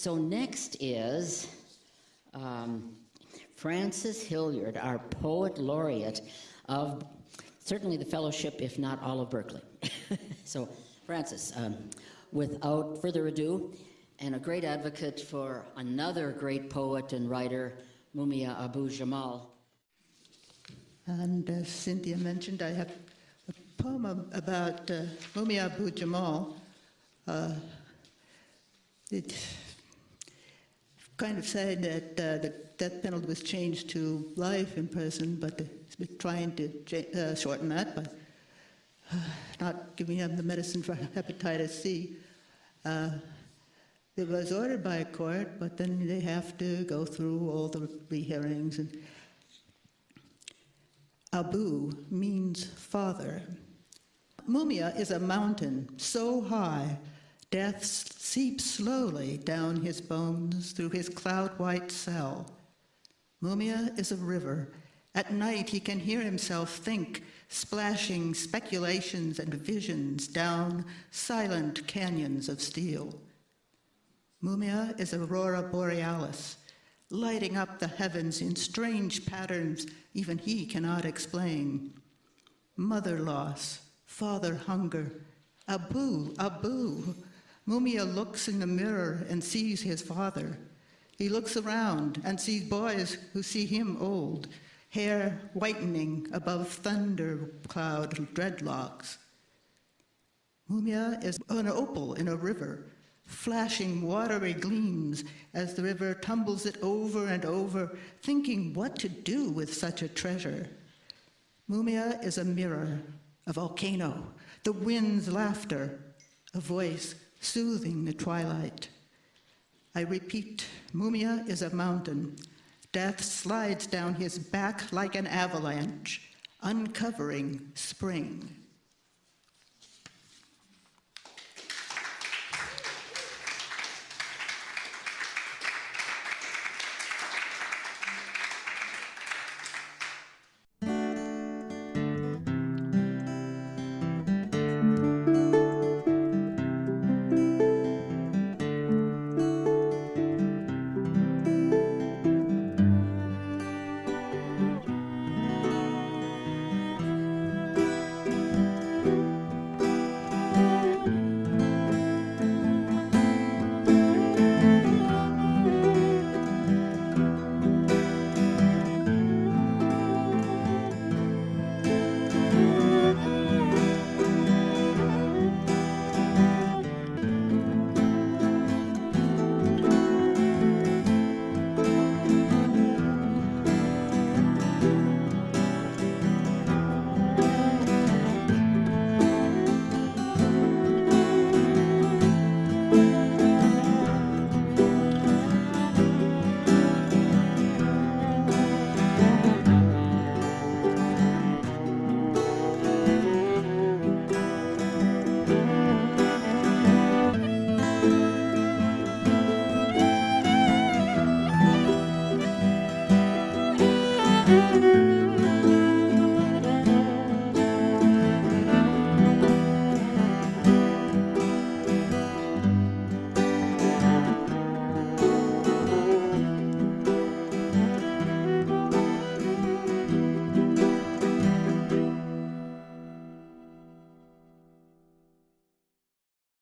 So next is um, Francis Hilliard, our poet laureate of certainly the fellowship, if not all of Berkeley. so Francis, um, without further ado, and a great advocate for another great poet and writer, Mumia Abu Jamal. And as Cynthia mentioned, I have a poem about uh, Mumia Abu Jamal. Uh, it kind of said that uh, the death penalty was changed to life in prison, but we're trying to uh, shorten that by uh, not giving him the medicine for hepatitis C. Uh, it was ordered by a court, but then they have to go through all the rehearings. And Abu means father. Mumia is a mountain so high, death seeps slowly down his bones through his cloud-white cell. Mumia is a river. At night he can hear himself think, splashing speculations and visions down silent canyons of steel. Mumia is aurora borealis, lighting up the heavens in strange patterns even he cannot explain. Mother loss, father hunger, Abu, Abu. Mumia looks in the mirror and sees his father. He looks around and sees boys who see him old, hair whitening above thunder cloud dreadlocks. Mumia is an opal in a river, flashing watery gleams as the river tumbles it over and over, thinking what to do with such a treasure. Mumia is a mirror, a volcano, the wind's laughter, a voice soothing the twilight. I repeat, Mumia is a mountain. Death slides down his back like an avalanche, uncovering spring.